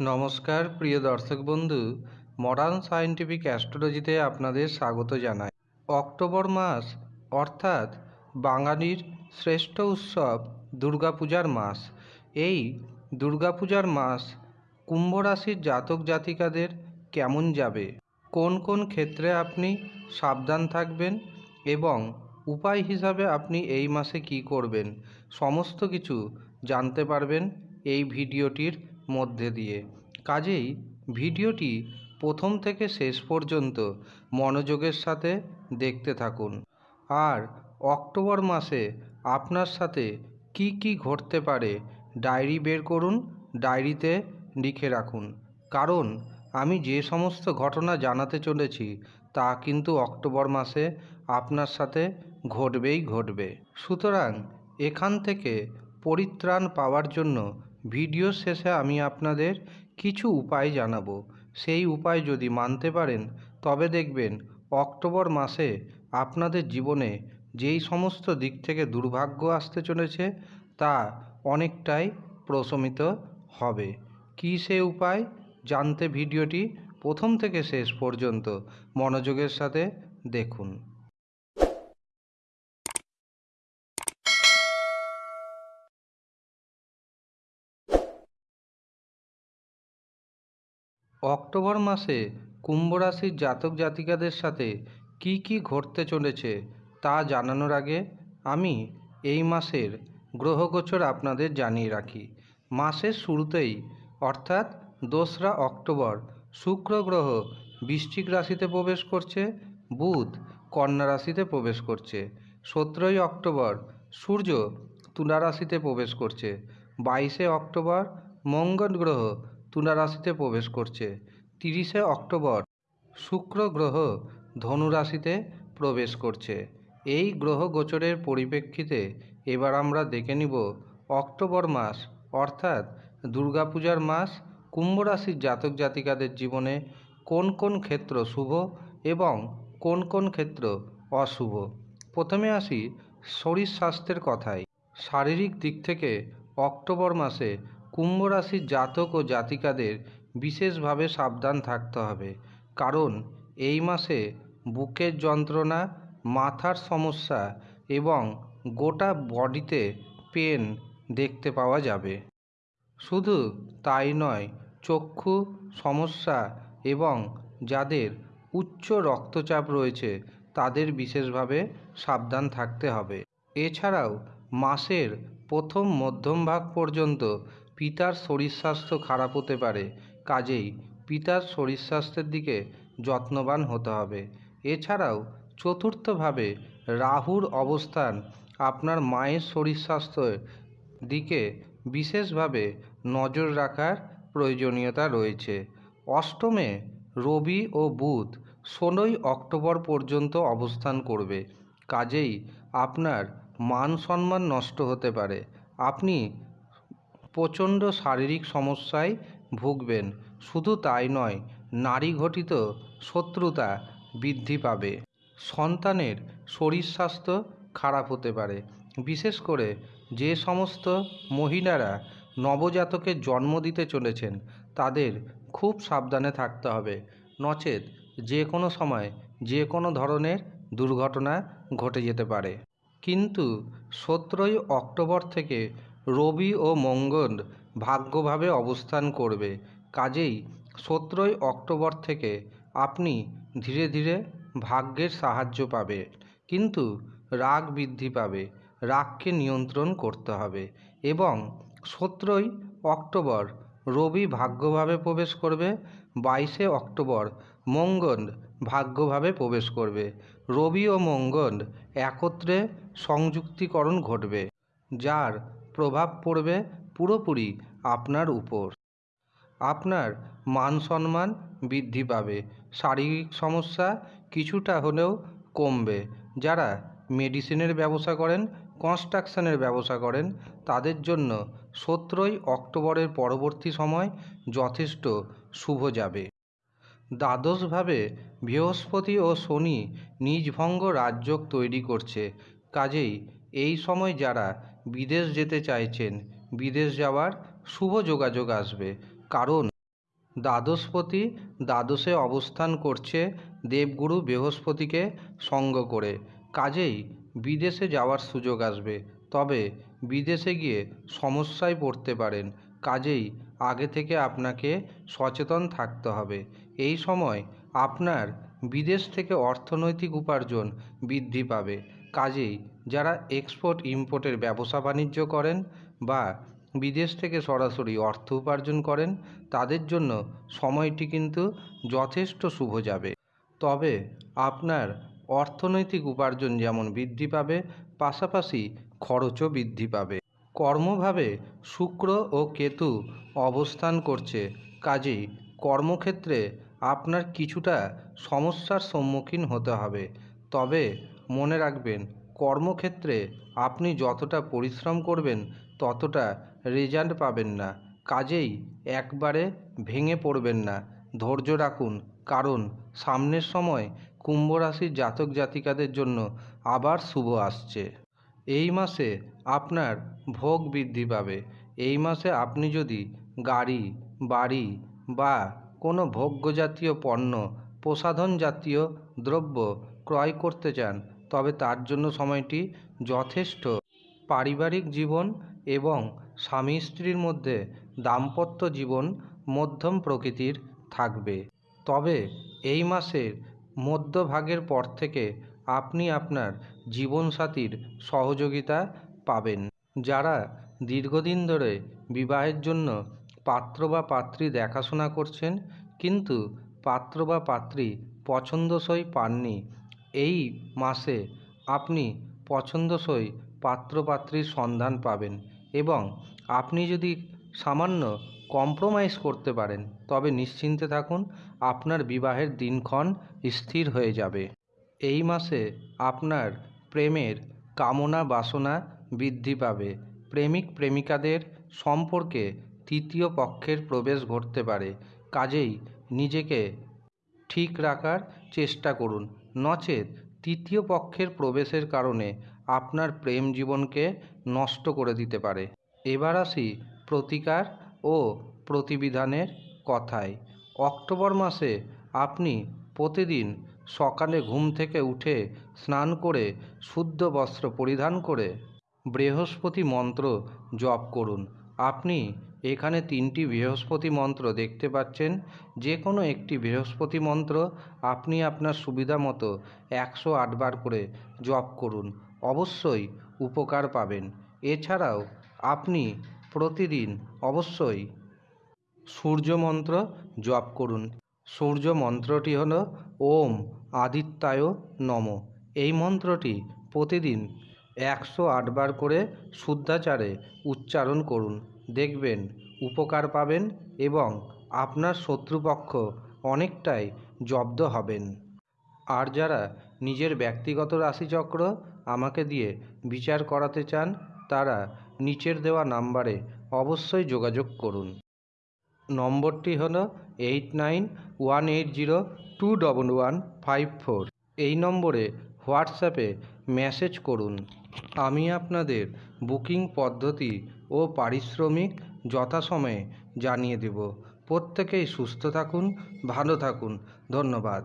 নমস্কার, প্রিয় দর্শক বন্ধু, মডার্ন সায়েন্টিফিক অ্যাস্ট্রোলজিতে আপনাদের স্বাগত জানাই। অক্টোবর মাস, অর্থাৎ বাঙালির শ্রেষ্ঠ উৎসব দুর্গাপূজার মাস। এই দুর্গাপূজার মাস কুম্ভ রাশির জাতক জাতিকাদের কেমন যাবে? কোন কোন ক্ষেত্রে আপনি সাবধান থাকবেন? এবং উপায় হিসাবে আপনি এই মাসে কি করবেন? সমস্ত কিছু জানতে পারবেন এই ভিডিওটির মধ্যে দিয়ে। কাজেই ভিডিওটি প্রথম থেকে শেষ পর্যন্ত মনোযোগের সাথে দেখতে থাকুন। আর অক্টোবর মাসে আপনার সাথে কি কি ঘটতে পারে ডায়েরি বের করুন, ডায়েরিতে লিখে রাখুন। কারণ আমি যে সমস্ত ঘটনা জানাতে চলেছি, তা কিন্তু অক্টোবর মাসে আপনার সাথে ঘটবেই ঘটবে। সুতরাং এখান থেকে পরিত্রাণ পাওয়ার জন্য ভিডিও শেষে আমি আপনাদের কিছু উপায় জানাব। সেই উপায় যদি মানতে পারেন, তবে দেখবেন অক্টোবর মাসে আপনাদের জীবনে যেই সমস্ত দিক থেকে দুর্ভাগ্য আসতে চলেছে, তা অনেকটাই প্রশমিত হবে। কী সে উপায়? জানতে ভিডিওটি প্রথম থেকে শেষ পর্যন্ত মনোযোগের সাথে দেখুন। অক্টোবর মাসে কুম্ভ রাশির জাতক জাতিকাদের সাথে কি কি ঘটতে চলেছে তা জানানোর আগে আমি এই মাসের গ্রহগোচর আপনাদের জানিয়ে রাখি। মাসের শুরুতেই, অর্থাৎ দোসরা অক্টোবর, শুক্র গ্রহ বৃশ্চিক রাশিতে প্রবেশ করছে, বুধ কন্যা রাশিতে প্রবেশ করছে, সতেরোই অক্টোবর সূর্য তুলা রাশিতে প্রবেশ করছে, বাইশে অক্টোবর মঙ্গল গ্রহ তুলা রাশিতে প্রবেশ করছে। তিরিশে অক্টোবর, শুক্র গ্রহ ধনু রাশিতে প্রবেশ করছে। এই গ্রহ গোচরের পরিপ্রেক্ষিতে এবার আমরা দেখে নিব অক্টোবর মাস, অর্থাৎ দুর্গাপূজার মাস, কুম্ভ রাশির জাতক জাতিকাদের জীবনে কোন কোন ক্ষেত্র শুভ এবং কোন কোন ক্ষেত্র অশুভ। প্রথমে আসি শরীর স্বাস্থ্যের কথায়। শারীরিক দিক থেকে অক্টোবর মাসে কুম্ভ রাশির জাতক ও জাতিকাদের বিশেষভাবে সাবধান থাকতে হবে। কারণ এই মাসে বুকের যন্ত্রণা, মাথার সমস্যা এবং গোটা বডিতে পেন দেখতে পাওয়া যাবে। শুধু তাই নয়, চক্ষু সমস্যা এবং যাদের উচ্চ রক্তচাপ রয়েছে তাদের বিশেষভাবে সাবধান থাকতে হবে। এছাড়াও মাসের প্রথম মধ্যম ভাগ পর্যন্ত পিতার শরীর স্বাস্থ্য খারাপ হতে পারে, কাজেই পিতার শরীর স্বাস্থ্যের দিকে যত্নবান হতে হবে। এছাড়াও চতুর্থভাবে রাহুর অবস্থান আপনার মায়ের শরীর স্বাস্থ্যের দিকে বিশেষভাবে নজর রাখার প্রয়োজনীয়তা রয়েছে। অষ্টমে রবি ও বুধ ষোলোই অক্টোবর পর্যন্ত অবস্থান করবে, কাজেই আপনার মান সম্মান নষ্ট হতে পারে। আপনি প্রচণ্ড শারীরিক সমস্যায় ভুগবেন। শুধু তাই নয়, নারী ঘটিত শত্রুতা বৃদ্ধি পাবে। সন্তানের শরীর স্বাস্থ্য খারাপ হতে পারে। বিশেষ করে যে সমস্ত মহিলারা নবজাতকের জন্ম দিতে চলেছেন, তাদের খুব সাবধানে থাকতে হবে। নচেত যে কোনো সময় যে কোনো ধরনের দুর্ঘটনা ঘটে যেতে পারে। কিন্তু সতেরোই অক্টোবর থেকে রবি ও মঙ্গল ভাগ্যভাবে অবস্থান করবে। কাজেই সতেরোই অক্টোবর থেকে আপনি ধীরে ধীরে ভাগ্যের সাহায্য পাবে। কিন্তু রাগ বৃদ্ধি পাবে, রাগকে নিয়ন্ত্রণ করতে হবে এবং সতেরোই অক্টোবর রবি ভাগ্যভাবে প্রবেশ করবে, বাইশে অক্টোবর মঙ্গল ভাগ্যভাবে প্রবেশ করবে। রবি ও মঙ্গল একত্রে সংযুক্তিকরণ ঘটবে, যার প্রভাব পড়বে পুরোপুরি আপনার উপর। আপনার মান সম্মান বৃদ্ধি পাবে। শারীরিক সমস্যা কিছুটা হলেও কমবে। যারা মেডিসিনের ব্যবসা করেন, কনস্ট্রাকশনের ব্যবসা করেন, তাদের জন্য সতেরোই অক্টোবরের পরবর্তী সময় যথেষ্ট শুভ যাবে। দ্বাদশভাবে বৃহস্পতি ও শনি নিজভঙ্গ রাজযোগ তৈরি করছে। কাজেই এই সময় যারা বিদেশ যেতে চাইছেন, বিদেশ যাওয়ার শুভ যোগাযোগ আসবে। কারণ দ্বাদশপতি দ্বাদশে অবস্থান করছে দেবগুরু বৃহস্পতিকে সঙ্গ করে। কাজেই বিদেশে যাওয়ার সুযোগ আসবে। তবে বিদেশে গিয়ে সমস্যায় পড়তে পারেন। কাজেই আগে থেকে আপনাকে সচেতন থাকতে হবে। এই সময় আপনার বিদেশ থেকে অর্থনৈতিক উপার্জন বৃদ্ধি পাবে। কাজেই যারা এক্সপোর্ট ইম্পোর্টের ব্যবসা বাণিজ্য করেন বা বিদেশ থেকে সরাসরি অর্থ উপার্জন করেন, তাদের জন্য সময়টি কিন্তু যথেষ্ট শুভ যাবে। তবে আপনার অর্থনৈতিক উপার্জন যেমন বৃদ্ধি পাবে, পাশাপাশি খরচও বৃদ্ধি পাবে। কর্মভাবে শুক্র ও কেতু অবস্থান করছে, কাজেই কর্মক্ষেত্রে আপনার কিছুটা সমস্যার সম্মুখীন হতে হবে। তবে মনে রাখবেন, কর্মক্ষেত্রে আপনি যতটা পরিশ্রম করবেন, ততটা রেজাল্ট পাবেন না। কাজেই একবারে ভেঙে পড়বেন না। ধৈর্য রাখুন, কারণ সামনের সময় কুম্ভ রাশির জাতক জাতিকাদের জন্য আবার শুভ আসছে। এই মাসে আপনার ভোগ বৃদ্ধি পাবে। এই মাসে আপনি যদি গাড়ি, বাড়ি বা কোনো ভোগ্য জাতীয় পণ্য প্রসাধন জাতীয় দ্রব্য ক্রয় করতে চান তবে তার জন্য সময়টি যথেষ্ট। পারিবারিক জীবন এবং স্বামী স্ত্রীর মধ্যে দাম্পত্য জীবন মধ্যম প্রকৃতির থাকবে। তবে এই মাসের মধ্যভাগের পর থেকে আপনি আপনার জীবনসাথীর সহযোগিতা পাবেন। যারা দীর্ঘদিন ধরে বিবাহের জন্য পাত্র বা পাত্রী দেখাশোনা করছেন, কিন্তু পাত্র বা পাত্রী পছন্দসই পাননি এই মাসে আপনি পছন্দসই পাত্রপাত্রীর সন্ধান পাবেন এবং আপনি যদি সামান্য কম্প্রোমাইজ করতে পারেন, তবে নিশ্চিন্তে থাকুন, আপনার বিবাহের দিনক্ষণ স্থির হয়ে যাবে। এই মাসে আপনার প্রেমের কামনা বাসনা বৃদ্ধি পাবে। প্রেমিক প্রেমিকাদের সম্পর্কে তৃতীয় পক্ষের প্রবেশ ঘটতে পারে। কাজেই নিজেকে ঠিক রাখার চেষ্টা করুন। নচেত তৃতীয় পক্ষের প্রবেশের কারণে আপনার প্রেম জীবনকে নষ্ট করে দিতে পারে। এবার আসি প্রতিকার ও প্রতিবিধানের কথায়। অক্টোবর মাসে আপনি প্রতিদিন সকালে ঘুম থেকে উঠে স্নান করে শুদ্ধ বস্ত্র পরিধান করে বৃহস্পতি মন্ত্র জপ করুন। আপনি এখানে তিনটি বৃহস্পতি মন্ত্র দেখতে পাচ্ছেন। যে কোনো একটি বৃহস্পতি মন্ত্র আপনি আপনার সুবিধা মতো একশো আটবার করে জপ করুন। অবশ্যই উপকার পাবেন। এছাড়াও আপনি প্রতিদিন অবশ্যই সূর্য মন্ত্র জপ করুন। সূর্য মন্ত্রটি হল ওম আদিত্যায় নম। এই মন্ত্রটি প্রতিদিন একশো আটবার করে শুদ্ধাচারে উচ্চারণ করুন। দেখবেন, উপকার পাবেন এবং আপনার শত্রুপক্ষ অনেকটাই জব্দ হবেন। আর যারা নিজের ব্যক্তিগত রাশিচক্র আমাকে দিয়ে বিচার করাতে চান, তারা নিচের দেওয়া নাম্বারে অবশ্যই যোগাযোগ করুন। নম্বরটি হল eight nine one eight zero two double one five four. এই নম্বরে হোয়াটসঅ্যাপে মেসেজ করুন। আমি আপনাদের বুকিং পদ্ধতি ও পারিশ্রমিক যথাসময়ে জানিয়ে দেব। প্রত্যেকেই সুস্থ থাকুন ভালো থাকুন। ধন্যবাদ।